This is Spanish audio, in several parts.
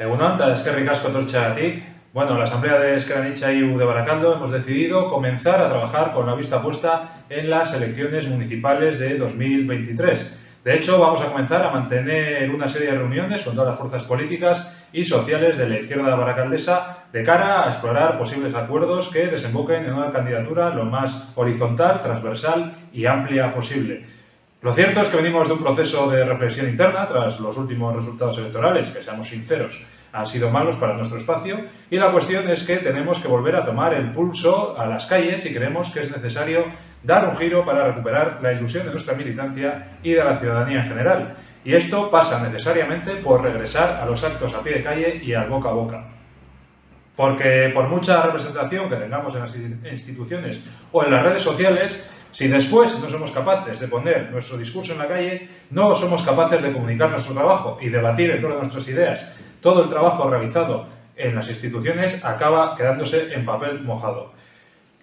Egunon, da eskerrik asko tortxagatik. Bueno, la Asamblea de Esqueranicha y de Baracaldo hemos decidido comenzar a trabajar con la vista puesta en las elecciones municipales de 2023. De hecho, vamos a comenzar a mantener una serie de reuniones con todas las fuerzas políticas y sociales de la izquierda baracaldesa de cara a explorar posibles acuerdos que desemboquen en una candidatura lo más horizontal, transversal y amplia posible. Lo cierto es que venimos de un proceso de reflexión interna tras los últimos resultados electorales, que seamos sinceros, han sido malos para nuestro espacio y la cuestión es que tenemos que volver a tomar el pulso a las calles y creemos que es necesario dar un giro para recuperar la ilusión de nuestra militancia y de la ciudadanía en general. Y esto pasa necesariamente por regresar a los actos a pie de calle y al boca a boca. Porque por mucha representación que tengamos en las instituciones o en las redes sociales, si después no somos capaces de poner nuestro discurso en la calle, no somos capaces de comunicar nuestro trabajo y debatir en a nuestras ideas, todo el trabajo realizado en las instituciones acaba quedándose en papel mojado.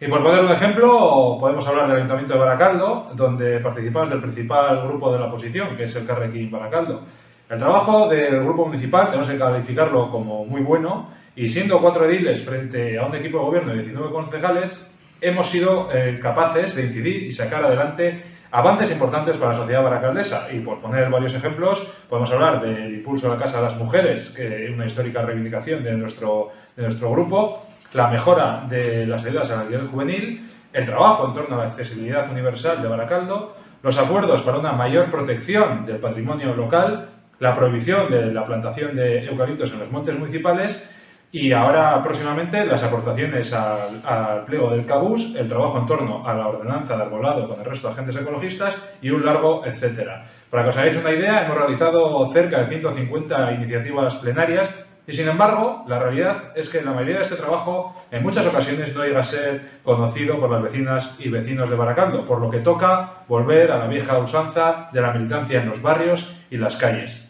Y por poner un ejemplo, podemos hablar del Ayuntamiento de Baracaldo, donde participamos del principal grupo de la oposición, que es el Carrequín Baracaldo. El trabajo del grupo municipal tenemos que calificarlo como muy bueno y siendo cuatro ediles frente a un equipo de gobierno de 19 concejales, hemos sido eh, capaces de incidir y sacar adelante avances importantes para la sociedad baracaldesa. Y por poner varios ejemplos, podemos hablar del impulso a la Casa de las Mujeres, que es una histórica reivindicación de nuestro, de nuestro grupo, la mejora de las ayudas a la alquiler juvenil, el trabajo en torno a la accesibilidad universal de Baracaldo, los acuerdos para una mayor protección del patrimonio local, la prohibición de la plantación de eucaliptos en los montes municipales y ahora, próximamente, las aportaciones al, pliego del CABUS, el trabajo en torno a la ordenanza de arbolado con el resto de agentes ecologistas y un largo etcétera. Para que os hagáis una idea, hemos realizado cerca de 150 iniciativas plenarias y, sin embargo, la realidad es que la mayoría de este trabajo en muchas ocasiones no llega a ser conocido por las vecinas y vecinos de Baracaldo, por lo que toca volver a la vieja usanza de la militancia en los barrios y las calles.